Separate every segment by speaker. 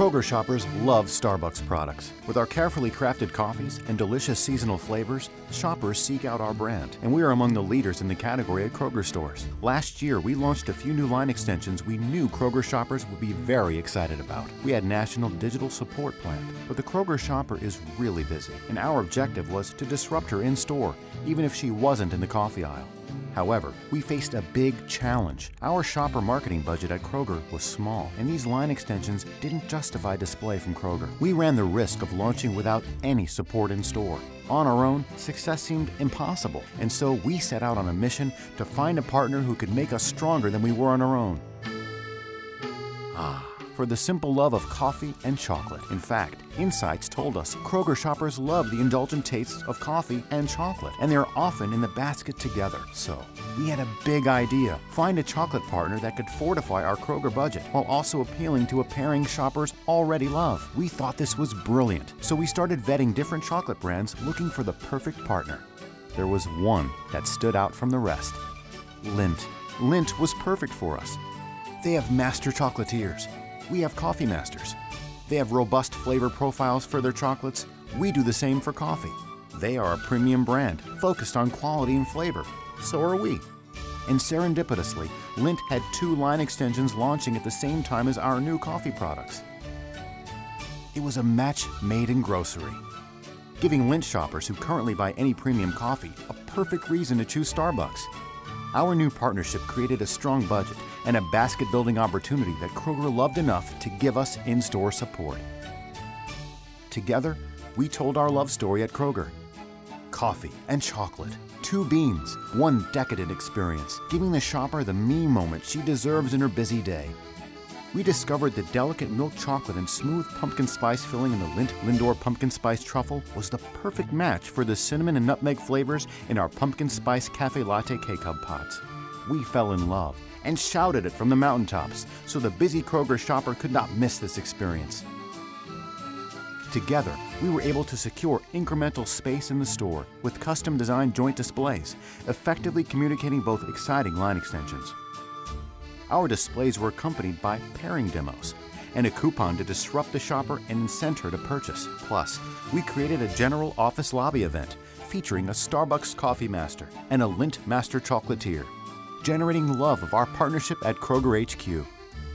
Speaker 1: Kroger shoppers love Starbucks products. With our carefully crafted coffees and delicious seasonal flavors, shoppers seek out our brand, and we are among the leaders in the category at Kroger stores. Last year, we launched a few new line extensions we knew Kroger shoppers would be very excited about. We had national digital support planned, but the Kroger shopper is really busy, and our objective was to disrupt her in store, even if she wasn't in the coffee aisle. However, we faced a big challenge. Our shopper marketing budget at Kroger was small, and these line extensions didn't justify display from Kroger. We ran the risk of launching without any support in store. On our own, success seemed impossible, and so we set out on a mission to find a partner who could make us stronger than we were on our own. For the simple love of coffee and chocolate. In fact, insights told us Kroger shoppers love the indulgent tastes of coffee and chocolate, and they're often in the basket together. So, we had a big idea find a chocolate partner that could fortify our Kroger budget while also appealing to a pairing shoppers already love. We thought this was brilliant, so we started vetting different chocolate brands looking for the perfect partner. There was one that stood out from the rest Lindt. Lindt was perfect for us. They have master chocolatiers we have Coffee Masters. They have robust flavor profiles for their chocolates. We do the same for coffee. They are a premium brand focused on quality and flavor. So are we. And serendipitously, Lindt had two line extensions launching at the same time as our new coffee products. It was a match made in grocery, giving Lindt shoppers who currently buy any premium coffee a perfect reason to choose Starbucks. Our new partnership created a strong budget and a basket building opportunity that Kroger loved enough to give us in store support. Together, we told our love story at Kroger. Coffee and chocolate, two beans, one decadent experience, giving the shopper the me moment she deserves in her busy day. We discovered the delicate milk chocolate and smooth pumpkin spice filling in the Lindt Lindor pumpkin spice truffle was the perfect match for the cinnamon and nutmeg flavors in our pumpkin spice cafe latte K-Cup pods. We fell in love and shouted it from the mountaintops so the busy Kroger shopper could not miss this experience. Together, we were able to secure incremental space in the store with custom designed joint displays, effectively communicating both exciting line extensions. Our displays were accompanied by pairing demos and a coupon to disrupt the shopper and incent her to purchase. Plus, we created a general office lobby event featuring a Starbucks Coffee Master and a Lindt Master Chocolatier generating love of our partnership at Kroger HQ.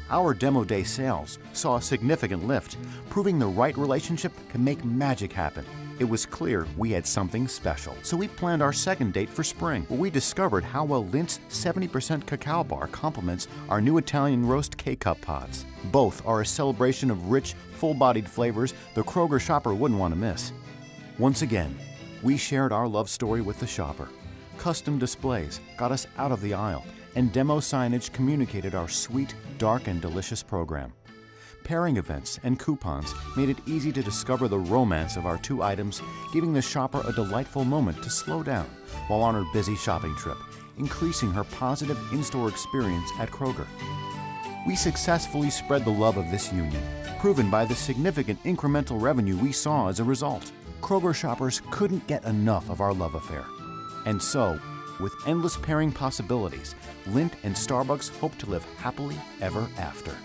Speaker 1: Our demo day sales saw a significant lift, proving the right relationship can make magic happen. It was clear we had something special, so we planned our second date for spring, where we discovered how well Lindt's 70% cacao bar complements our new Italian roast K-Cup pods. Both are a celebration of rich, full-bodied flavors the Kroger shopper wouldn't want to miss. Once again, we shared our love story with the shopper. Custom displays got us out of the aisle, and demo signage communicated our sweet, dark, and delicious program. Pairing events and coupons made it easy to discover the romance of our two items, giving the shopper a delightful moment to slow down while on her busy shopping trip, increasing her positive in store experience at Kroger. We successfully spread the love of this union, proven by the significant incremental revenue we saw as a result. Kroger shoppers couldn't get enough of our love affair. And so, with endless pairing possibilities, Lindt and Starbucks hope to live happily ever after.